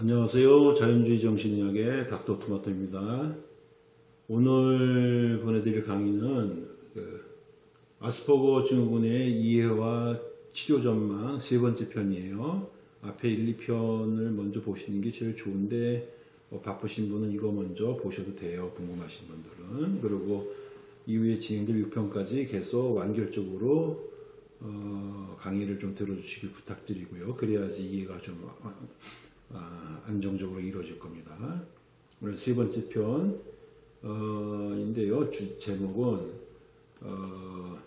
안녕하세요. 자연주의 정신의학의 닥터 토마토입니다. 오늘 보내드릴 강의는 그 아스퍼거 증후군의 이해와 치료 전망 세 번째 편이에요. 앞에 1, 2편을 먼저 보시는 게 제일 좋은데 어, 바쁘신 분은 이거 먼저 보셔도 돼요. 궁금하신 분들은. 그리고 이후에 진행될 6편까지 계속 완결적으로 어, 강의를 좀 들어주시길 부탁드리고요. 그래야지 이해가 좀 안정적으로 이루어질 겁니다. 오늘 세 번째 편인데요. 주 제목은 어,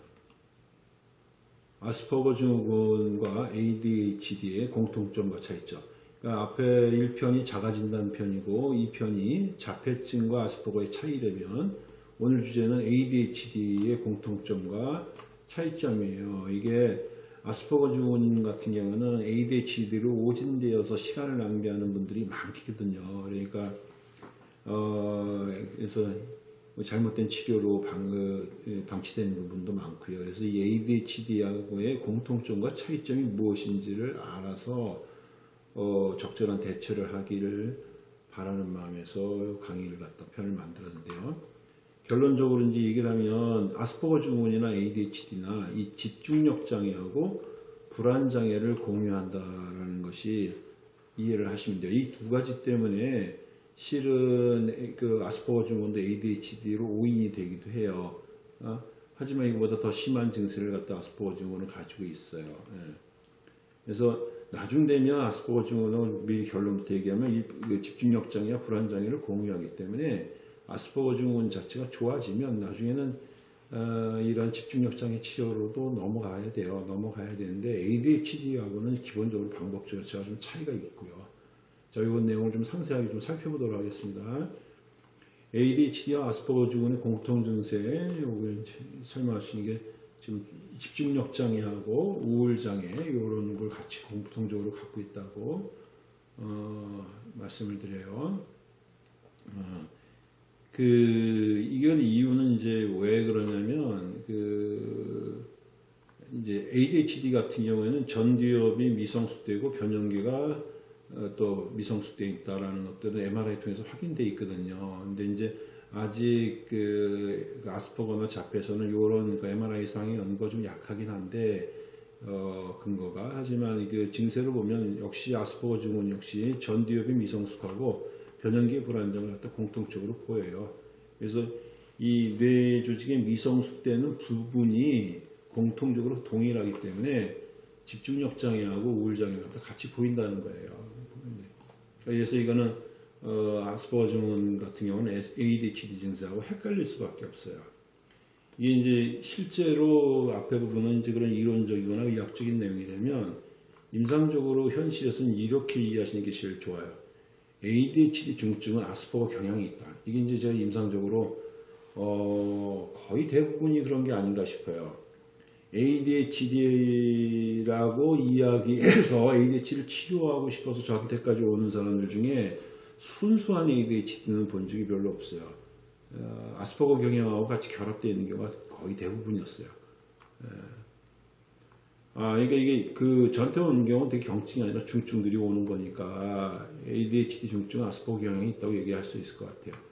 아스퍼거 증후군과 ADHD의 공통점과 차이점. 그러니까 앞에 1편이 자가진단 편이고 2편이 자폐증과 아스퍼거의 차이라면 오늘 주제는 ADHD의 공통점과 차이점이에요. 이게 아스퍼거 증후군 같은 경우는 ADHD로 오진되어서 시간을 낭비하는 분들이 많거든요. 그러니까 어 그래서 뭐 잘못된 치료로 방, 그, 방치되는 부분도 많고요. 그래서 이 ADHD하고의 공통점과 차이점이 무엇인지를 알아서 어, 적절한 대처를 하기를 바라는 마음에서 강의를 갖다 편을 만들었는데요. 결론적으로 이제 얘기를 하면 아스퍼거 증후군이나 ADHD나 이 집중력 장애하고 불안 장애를 공유한다라는 것이 이해를 하시면 돼요. 이 두 가지 때문에 실은 그 아스퍼거 증후군도 ADHD로 오인이 되기도 해요. 어? 하지만 이거보다 더 심한 증세를 갖다 아스퍼거 증후군을 가지고 있어요. 예. 그래서 나중 되면 아스퍼거 증후군은 미리 결론부터 얘기하면 이 집중력 장애와 불안 장애를 공유하기 때문에 아스퍼거 증후군 자체가 좋아지면 나중에는 어, 이런 집중력 장애 치료로도 넘어가야 돼요. 넘어가야 되는데 ADHD하고는 기본적으로 방법 자체가 좀 차이가 있고요. 자, 이번 내용을 좀 상세하게 좀 살펴보도록 하겠습니다. ADHD와 아스퍼거 증후군의 공통 증세, 요걸 설명하시는 게 지금 집중력 장애하고 우울 장애 이런 걸 같이 공통적으로 갖고 있다고 어, 말씀을 드려요. 어, 그 이건 이유는 이제 왜 그러냐면 그 이제 ADHD 같은 경우에는 전두엽이 미성숙되고 변형계가 어, 또 미성숙되어 있다라는 것들은 MRI 통해서 확인되어 있거든요. 근데 이제 아직 그 아스퍼거나 자폐에서는 이런 그 MRI 상의 연구가 좀 약하긴 한데 어, 근거가 하지만 그 증세를 보면 역시 아스퍼거 증후군 역시 전두엽이 미성숙하고 변형계 불안정을 갖다 공통적으로 보여요. 그래서 이 뇌 조직의 미성숙되는 부분이 공통적으로 동일하기 때문에 집중력 장애하고 우울 장애가 같이 보인다는 거예요. 그래서 이거는 어, 아스퍼거 증후군 같은 경우는 ADHD 증세하고 헷갈릴 수밖에 없어요. 이게 이제 실제로 앞에 부분은 이제 그런 이론적이거나 의학적인 내용이라면 임상적으로 현실에서는 이렇게 이해하시는 게 제일 좋아요. ADHD 중증은 아스퍼거 경향이 있다. 이게 이제 제가 임상적으로 어, 거의 대부분이 그런 게 아닌가 싶어요. ADHD라고 이야기해서 ADHD를 치료하고 싶어서 저한테까지 오는 사람들 중에 순수한 ADHD는 본 적이 별로 없어요. 어, 아스퍼거 경향하고 같이 결합되어 있는 경우가 거의 대부분이었어요. 예. 아, 그러니까 이게 그 오는 경우는 되게 경증이 아니라 중증들이 오는 거니까 ADHD 중증 아스퍼거 경향이 있다고 얘기할 수 있을 것 같아요.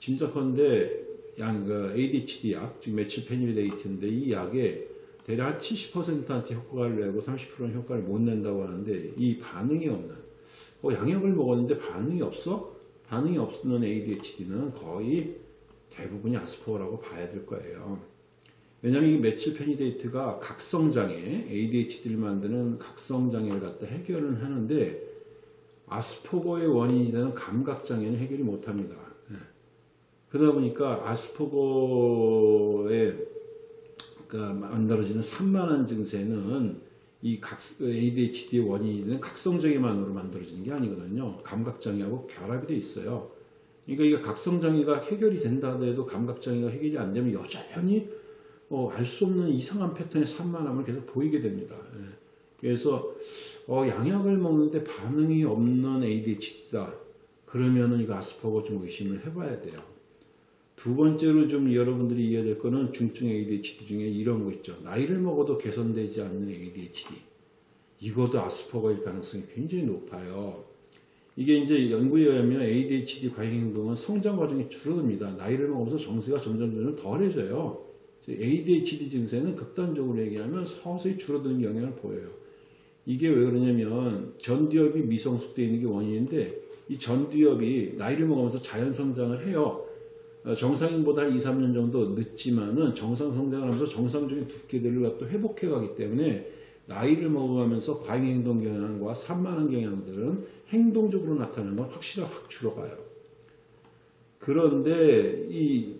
짐작컨대 양, 그 ADHD 약, 즉 메칠 페니빌레이트인데 이 약에 대략 70%한테 효과를 내고 30%는 효과를 못 낸다고 하는데 이 반응이 없는 어, 양약을 먹었는데 반응이 없어? 반응이 없는 ADHD는 거의 대부분이 아스퍼거라고 봐야 될 거예요. 왜냐하면 이 메칠 페니데이트가 각성장애, ADHD를 만드는 각성장애를 갖다 해결은 하는데 아스퍼거의 원인이 되는 감각장애는 해결이 못합니다. 예. 그러다 보니까 아스퍼거의 만들어지는 산만한 증세는 이 각, ADHD의 원인이 되는 각성장애만으로 만들어지는 게 아니거든요. 감각장애하고 결합이 돼 있어요. 그러니까 이게 각성장애가 해결이 된다 하더라도 감각장애가 해결이 안 되면 여전히 어, 알 수 없는 이상한 패턴의 산만함을 계속 보이게 됩니다. 예. 그래서 어, 양약을 먹는데 반응이 없는 ADHD다. 그러면은 이거 아스퍼거 좀 의심을 해봐야 돼요. 두 번째로 좀 여러분들이 이해해야 될 거는 중증 ADHD 중에 이런 거 있죠. 나이를 먹어도 개선되지 않는 ADHD. 이것도 아스퍼거일 가능성이 굉장히 높아요. 이게 이제 연구에 의하면 ADHD 과잉 행동은 성장 과정이 줄어듭니다. 나이를 먹으면서 정세가 점점 점점 덜해져요. ADHD 증세는 극단적으로 얘기하면 서서히 줄어드는 경향을 보여요. 이게 왜 그러냐면 전두엽이 미성숙되어 있는 게 원인인데 이 전두엽이 나이를 먹으면서 자연 성장을 해요. 어, 정상인보다 한 2, 3년 정도 늦지만은 정상 성장을 하면서 정상적인 두께들을 또 회복해 가기 때문에 나이를 먹어가면서 과잉 행동 경향과 산만한 경향들은 행동적으로 나타나는 건 확실히 확 줄어가요. 그런데 이,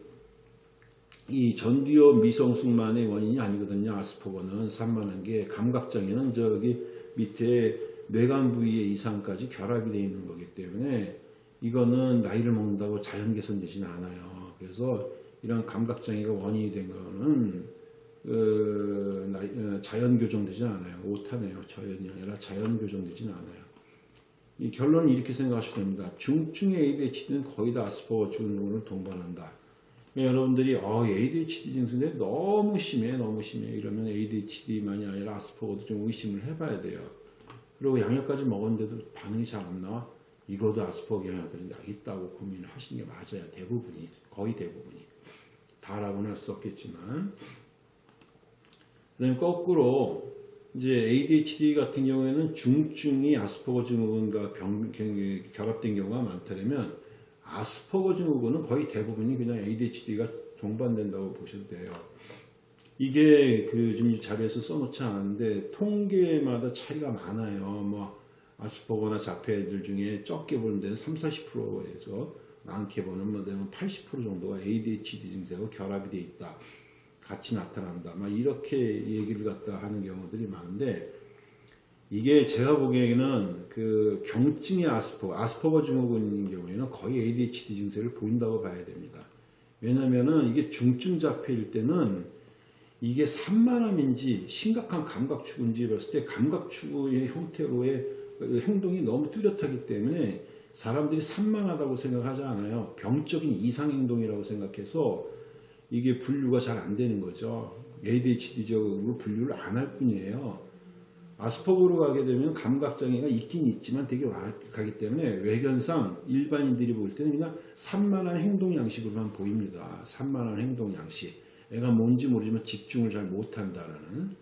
이 전두엽 미성숙만의 원인이 아니거든요. 아스퍼거는 산만한 게 감각장애는 저기 밑에 뇌관 부위의 이상까지 결합이 되어 있는 거기 때문에 이거는 나이를 먹는다고 자연 개선되지는 않아요. 그래서 이런 감각장애가 원인이 된 거는 그 자연 교정되지 않아요. 오타네요. 자연이 아니라 자연 교정되지는 않아요. 이 결론은 이렇게 생각하시면 됩니다. 중증의 ADHD는 거의 다 아스퍼거 증후군을 동반한다. 그러니까 여러분들이 어, ADHD 증세인데 너무 심해, 너무 심해 이러면 ADHD만이 아니라 아스퍼거도 좀 의심을 해봐야 돼요. 그리고 양약까지 먹었는데도 반응이 잘 안 나와? 이거도 아스퍼거 영향까지 있다고 고민을 하시는 게 맞아요. 대부분이 거의 대부분이 다라고는 할 수 없겠지만 그다음 거꾸로 이제 ADHD 같은 경우에는 중증이 아스퍼거 증후군과 병, 경- 결합된 경우가 많다면 아스퍼거 증후군은 거의 대부분이 그냥 ADHD가 동반된다고 보셔도 돼요. 이게 그 지금 이 자료에서 써놓지 않았는데 통계마다 차이가 많아요. 뭐 아스퍼거나 자폐들 중에 적게 보는 데는 3, 40%에서 많게 보는 뭐 데는 80% 정도가 ADHD 증세하고 결합이 돼 있다. 같이 나타난다. 막 이렇게 얘기를 갖다 하는 경우들이 많은데 이게 제가 보기에는 그 경증의 아스퍼거, 아스퍼거 증후군인 경우에는 거의 ADHD 증세를 보인다고 봐야 됩니다. 왜냐면은 이게 중증 자폐일 때는 이게 산만함인지 심각한 감각 추구인지 봤을 때 감각 추구의 형태로의 행동이 너무 뚜렷하기 때문에 사람들이 산만하다고 생각하지 않아요. 병적인 이상 행동이라고 생각해서 이게 분류가 잘 안 되는 거죠. ADHD적으로 분류를 안 할 뿐이에요. 아스퍼거로 가게 되면 감각장애가 있긴 있지만 되게 완악하기 때문에 외견상 일반인들이 볼 때는 그냥 산만한 행동 양식으로만 보입니다. 산만한 행동 양식. 애가 뭔지 모르지만 집중을 잘 못한다라는.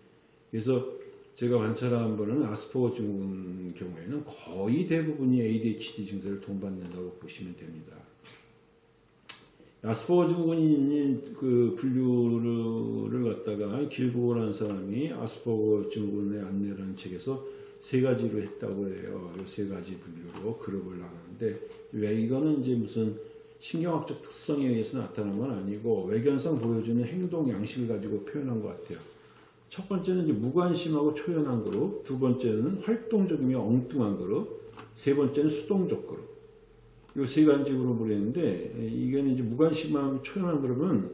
그래서 제가 관찰한 거는 아스퍼거 증후군 경우에는 거의 대부분이 ADHD 증세를 동반된다고 보시면 됩니다. 아스퍼거 증후군인 그 분류를 갖다가 길보라는 사람이 아스퍼거 증후군의 안내라는 책에서 세 가지로 했다고 해요. 이 세 가지 분류로 그룹을 나누는데 왜 이거는 이제 무슨 신경학적 특성에 의해서 나타난 건 아니고 외견상 보여주는 행동 양식을 가지고 표현한 것 같아요. 첫 번째는 이제 무관심하고 초연한 그룹, 두 번째는 활동적이며 엉뚱한 그룹, 세 번째는 수동적 그룹. 이세 가지 그룹을 했는데 이게는 이제 무관심하고 초연한 그룹은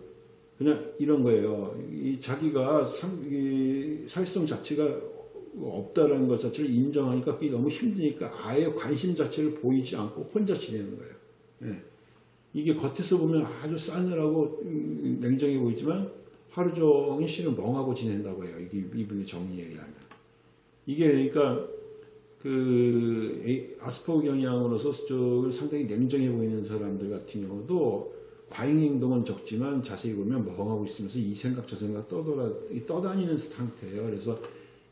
그냥 이런 거예요. 이 자기가 상, 이 사회성 자체가 없다라는 것 자체를 인정하니까 그게 너무 힘드니까 아예 관심 자체를 보이지 않고 혼자 지내는 거예요. 예. 이게 겉에서 보면 아주 싸늘하고 음, 냉정해 보이지만 하루 종일 실은 멍하고 지낸다고 해요. 이게 이분의 정리에 의하면. 이게 그러니까 그 아스퍼거 경향으로서 쪽을 상당히 냉정해 보이는 사람들 같은 경우도 과잉 행동은 적지만 자세히 보면 멍하고 있으면서 이 생각 저 생각 떠돌아 이 떠다니는 상태예요. 그래서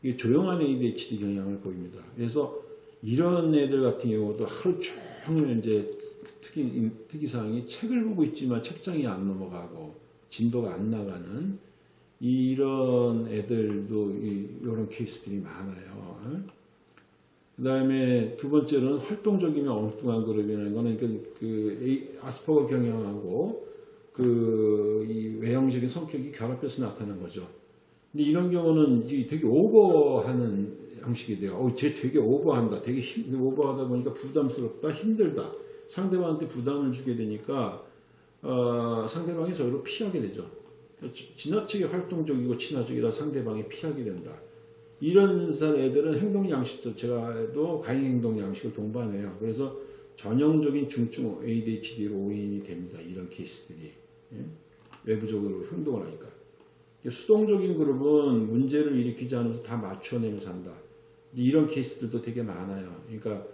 이게 조용한 ADHD 경향을 보입니다. 그래서 이런 애들 같은 경우도 하루 종일 이제 특이 특이사항이 책을 보고 있지만 책장이 안 넘어가고 진도가 안 나가는 이런 애들도 이, 이런 케이스들이 많아요. 그 다음에 두 번째로는 활동적이며 엉뚱한 그룹이라는 거는 그, 아스퍼거 경향하고 그 이 외형적인 성격이 결합해서 나타난 거죠. 근데 이런 경우는 되게 오버하는 형식이 돼요. 어, 쟤 되게 오버한다. 되게 힘, 오버하다 보니까 부담스럽다, 힘들다. 상대방한테 부담을 주게 되니까 어, 상대방이 저를 피하게 되죠. 지- 지나치게 활동적이고 친화적이라 상대방이 피하게 된다. 이런 애들은 행동 양식 자체가도 과잉 행동 양식을 동반해요. 그래서 전형적인 중증 ADHD로 오인이 됩니다. 이런 케이스들이 예? 외부적으로 행동을 하니까. 수동적인 그룹은 문제를 일으키지 않으면서 다 한다. 근데 이런 케이스들도 되게 많아요. 그러니까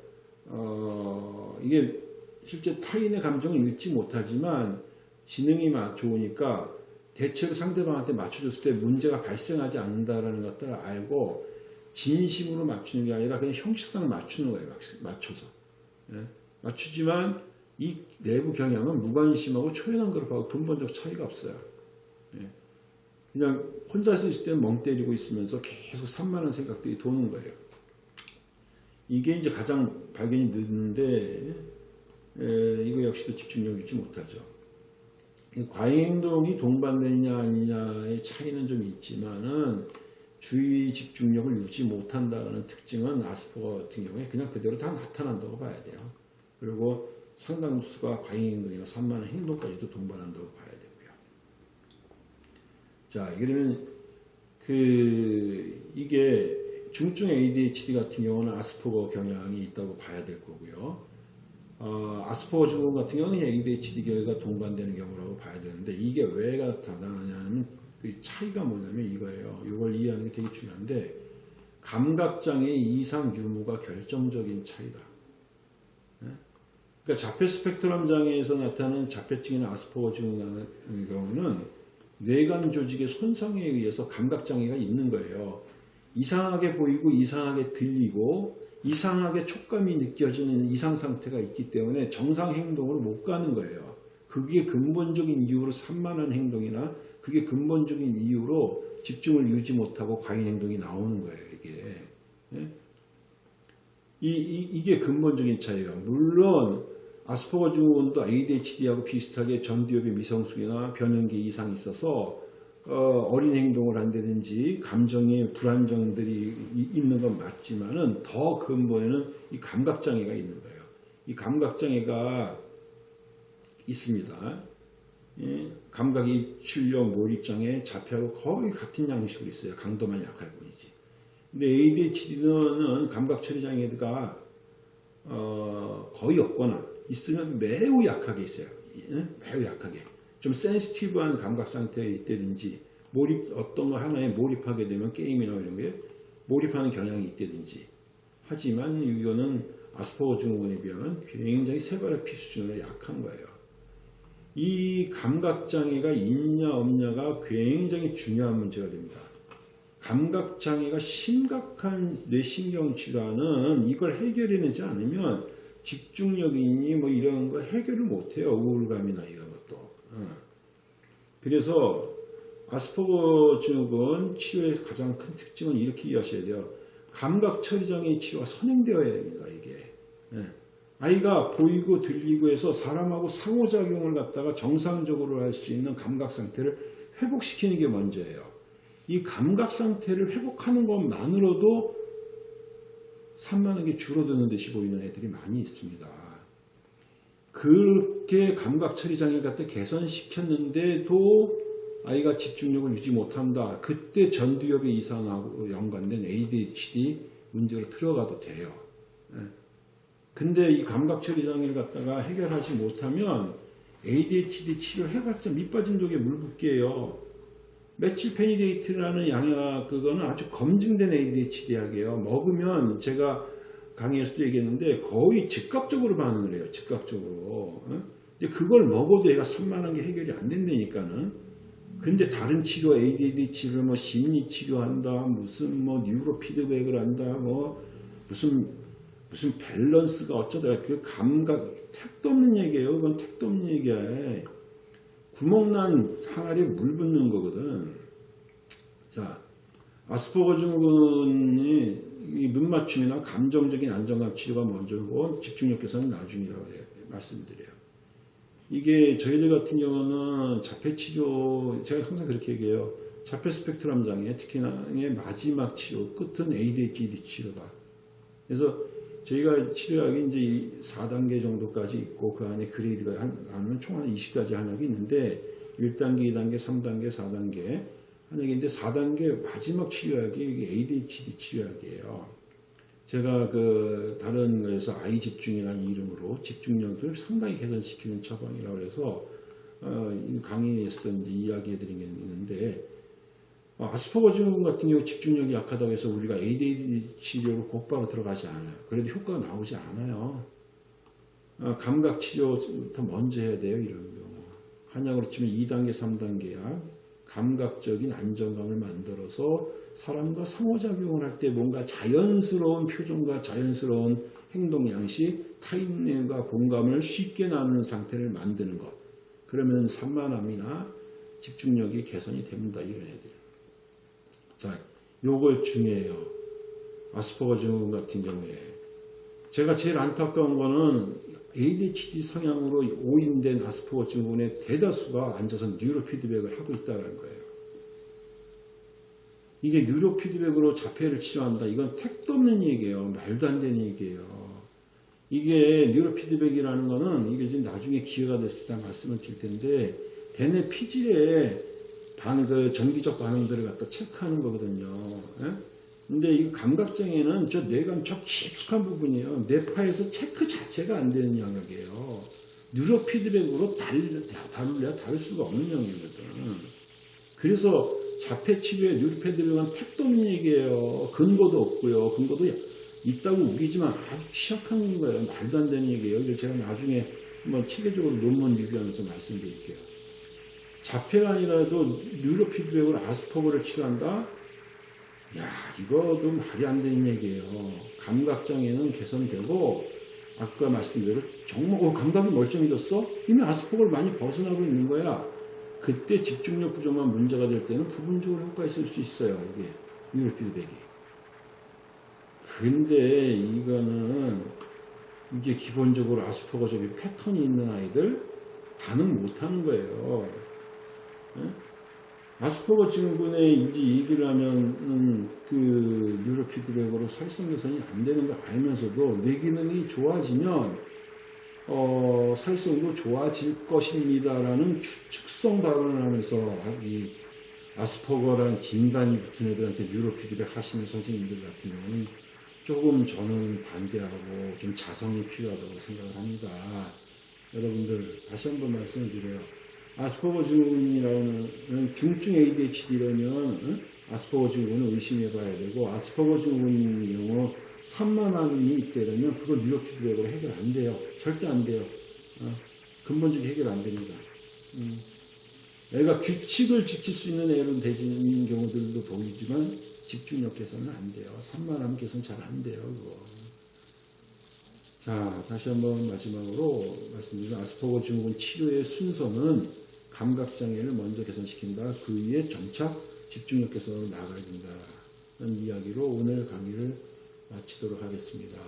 어, 이게 실제 타인의 감정을 읽지 못하지만 지능이 마- 좋으니까 대체로 상대방한테 맞춰줬을 때 문제가 발생하지 않는다라는 것들을 알고 진심으로 맞추는 게 아니라 그냥 형식상을 맞추는 거예요. 막- 맞춰서. 예? 맞추지만 이 내부 경향은 무관심하고 초연한 그룹하고 근본적 차이가 없어요. 예. 그냥 혼자서 있을 때는 멍 때리고 있으면서 계속 산만한 생각들이 도는 거예요. 이게 이제 가장 발견이 늦는데 에, 이거 역시도 집중력 유지 못하죠. 이 과잉행동이 동반되냐 아니냐의 차이는 좀 있지만은 주의 집중력을 유지 못한다는 특징은 아스퍼거 같은 경우에 그냥 그대로 다 나타난다고 봐야 돼요. 그리고 상당수가 과잉행동이나 산만한 행동까지도 동반한다고 봐야 되고요. 자, 그러면 그 이게 중증 ADHD 같은 경우는 아스퍼거 경향이 있다고 봐야 될 거고요. 어, 아스퍼거 증후군 같은 경우는 ADHD 결과 동반되는 경우라고 봐야 되는데 이게 왜 나타나냐면 그 차이가 뭐냐면 이거예요. 이걸 이해하는 게 되게 중요한데 감각장애 이상 유무가 결정적인 차이다. 예? 그러니까 자폐 스펙트럼 장애에서 나타나는 자폐증이나 아스퍼거 증후군 같은 경우는 뇌관 조직의 손상에 의해서 감각장애가 있는 거예요. 이상하게 보이고 이상하게 들리고 이상하게 촉감이 느껴지는 이상 상태가 있기 때문에 정상 행동으로 못 가는 거예요. 그게 근본적인 이유로 산만한 행동이나 그게 근본적인 이유로 집중을 유지 못하고 과잉 행동이 나오는 거예요. 이게 예? 이, 게 근본적인 차이예요. 물론 아스퍼거 증후군도 ADHD하고 비슷하게 전두엽의 미성숙이나 변형기 이상이 있어서 어, 린 행동을 한다든지 감정의 불안정들이 이- 있는 건 맞지만은 더 근본에는 이 감각장애가 있는 거예요. 이 감각장애가 있습니다. 예, 감각이 출력, 몰입장애, 자폐하고 거의 같은 양식으로 있어요. 강도만 약할 뿐이지. 근데 ADHD는 감각 처리 장애가 어, 거의 없거나 있으면 매우 약하게 있어요. 예? 매우 약하게. 좀 센시티브한 감각 상태에 있다든지 몰입 어떤 거 하나에 몰입하게 되면 게임이나 이런 게 몰입하는 경향이 있다든지 하지만 이거는 아스퍼거 증후군에 비하면 굉장히 세발의 수준으로 약한 거예요. 이 감각 장애가 있냐 없냐가 굉장히 중요한 문제가 됩니다. 감각 장애가 심각한 뇌신경 질환은 이걸 해결해내지 않으면 집중력이니 뭐 이런 거 해결을 못해요. 우울감이나 이런. 그래서 아스퍼거 증후군 치료의 가장 큰 특징은 이렇게 이해하셔야 돼요. 감각 처리장애 치료가 선행되어야 됩니다. 이게. 예. 아이가 보이고 들리고 해서 사람하고 상호작용을 갖다가 정상적으로 할 수 있는 감각 상태를 회복시키는 게 먼저예요. 이 감각 상태를 회복하는 것만으로도 산만한 게 줄어드는 듯이 보이는 애들이 많이 있습니다. 그렇게 감각 처리 장애를 갖다 개선시켰는데도 아이가 집중력을 유지 못한다. 그때 전두엽의 이상하고 연관된 ADHD 문제로 들어가도 돼요. 예. 근데 이 감각 처리 장애를 갖다가 해결하지 못하면 ADHD 치료 해봤자 밑빠진 독에 물 붓기예요. methylphenidate라는 양약 그거는 아주 검증된 ADHD 약이에요. 먹으면 제가 강의에서도 얘기했는데 거의 즉각적으로 반응을 해요. 즉각적으로. 어? 근데 그걸 먹어도 얘가 산만한 게 해결이 안 된다니까는. 근데 다른 치료, ADHD 치료, 뭐 심리 치료한다, 무슨 뭐 뉴로 피드백을 한다, 뭐 무슨 무슨 밸런스가 어쩌다 그 감각 택도 없는 얘기예요. 그건 택도 없는 얘기야. 구멍난 항아리에 물 붓는 거거든. 자, 아스퍼거 증후군이 이 눈맞춤이나 감정적인 안정감 치료가 먼저고 집중력 개선은 나중이라고 해- 말씀드려요. 이게 저희들 같은 경우는 자폐 치료 제가 항상 그렇게 얘기해요. 자폐 스펙트럼 장애 특히나 의 마지막 치료 끝은 ADHD 치료가. 그래서 저희가 치료약이 이제 이 4단계 정도까지 있고 그 안에 그레이드가 한, 나누면 총 한 20가지 한약이 있는데 1단계, 2단계, 3단계, 4단계 한약인데 4단계 마지막 치료약이 ADHD 치료약이에요. 제가 그 다른 거에서 아이 집중이라는 이름으로 집중력을 상당히 개선시키는 처방이라고 해서 어, 이 강의에서도 이제 이야기해 드린 게 있는데 어, 아스퍼거 증후군 같은 경우 집중력이 약하다고 해서 우리가 ADHD 치료로 곧바로 들어가지 않아요. 그래도 효과가 나오지 않아요. 어, 감각 치료부터 먼저 해야 돼요. 이런 경우. 한약으로 치면 2단계, 3단계 약. 감각적인 안정감을 만들어서 사람과 상호작용을 할 때 뭔가 자연스러운 표정과 자연스러운 행동 양식, 타인과 공감을 쉽게 나누는 상태를 만드는 것. 그러면 산만함이나 집중력이 개선이 됩니다. 이런 애들. 자, 요거 중요해요. 아스퍼거 증후군 같은 경우에. 제가 제일 안타까운 거는 ADHD 성향으로 오인된 아스퍼거 증후군의 대다수가 앉아서 뉴로 피드백을 하고 있다는 거예요. 이게 뉴로 피드백으로 자폐를 치료한다. 이건 택도 없는 얘기예요. 말도 안 되는 얘기예요. 이게 뉴로 피드백이라는 거는 이게 지금 나중에 기회가 됐을 때 말씀을 드릴 텐데 대뇌 피질의 반, 그 정기적 반응들을 갖다 체크하는 거거든요. 예? 근데 이 감각장애는 저 뇌감 저 깊숙한 부분이에요. 뇌파에서 체크 자체가 안 되는 영역이에요. 뉴로 피드백으로 다룰, 다룰래야 다룰 수가 없는 영역이거든. 그래서 자폐 치료에 뉴로 피드백은 택도 없는 얘기예요. 근거도 없고요. 근거도 있다고 우기지만 아주 취약한 거예요. 말도 안 되는 얘기예요. 그래서 제가 나중에 한번 체계적으로 논문 리뷰하면서 말씀드릴게요. 자폐가 아니라도 뉴로 피드백으로 아스퍼거를 치료한다? 야, 이거도 말이 안 되는 얘기예요. 감각장애는 개선되고, 아까 말씀드린 대로 정말, 어, 감각이 멀쩡해졌어? 이미 아스퍼거를 많이 벗어나고 있는 거야. 그때 집중력 부족만 문제가 될 때는 부분적으로 효과 있을 수 있어요. 이게, 뉴로 피드백이. 근데 이거는, 이게 기본적으로 아스퍼거적인 패턴이 있는 아이들 반응 못 하는 거예요. 아스퍼거 증후군에 이제 얘기를 하면 그 뉴로 피드백으로 사회성 개선이 안 되는 걸 알면서도 뇌 기능이 좋아지면 어, 사회성도 좋아질 것입니다라는 추측성 발언을 하면서 이 아스퍼거라는 진단이 붙은 애들한테 뉴로 피드백 하시는 선생님들 같은 경우는 조금 저는 반대하고 좀 자성이 필요하다고 생각을 합니다. 여러분들 다시 한번 말씀을 드려요. 아스퍼거 증후군이라는 중증 ADHD라면 아스퍼거 증후군을 의심해 봐야 되고 아스퍼거 증후군인 경우 산만함이 있다면 그걸 뉴로 피드백으로 해결 안 돼요. 절대 안 돼요. 어? 근본적인 해결 안 됩니다. 음. 애가 규칙을 지킬 수 있는 애로 되는 경우들도 보이지만 집중력 개선은 안 돼요. 산만함 개선 잘 안 돼요. 그거. 자, 다시 한번 마지막으로 말씀드리면 아스퍼거 증후군 치료의 순서는 감각장애를 먼저 개선시킨다. 그 위에 점차 집중력 개선으로 나아가야 된다. 는 이야기로 오늘 강의를 마치도록 하겠습니다.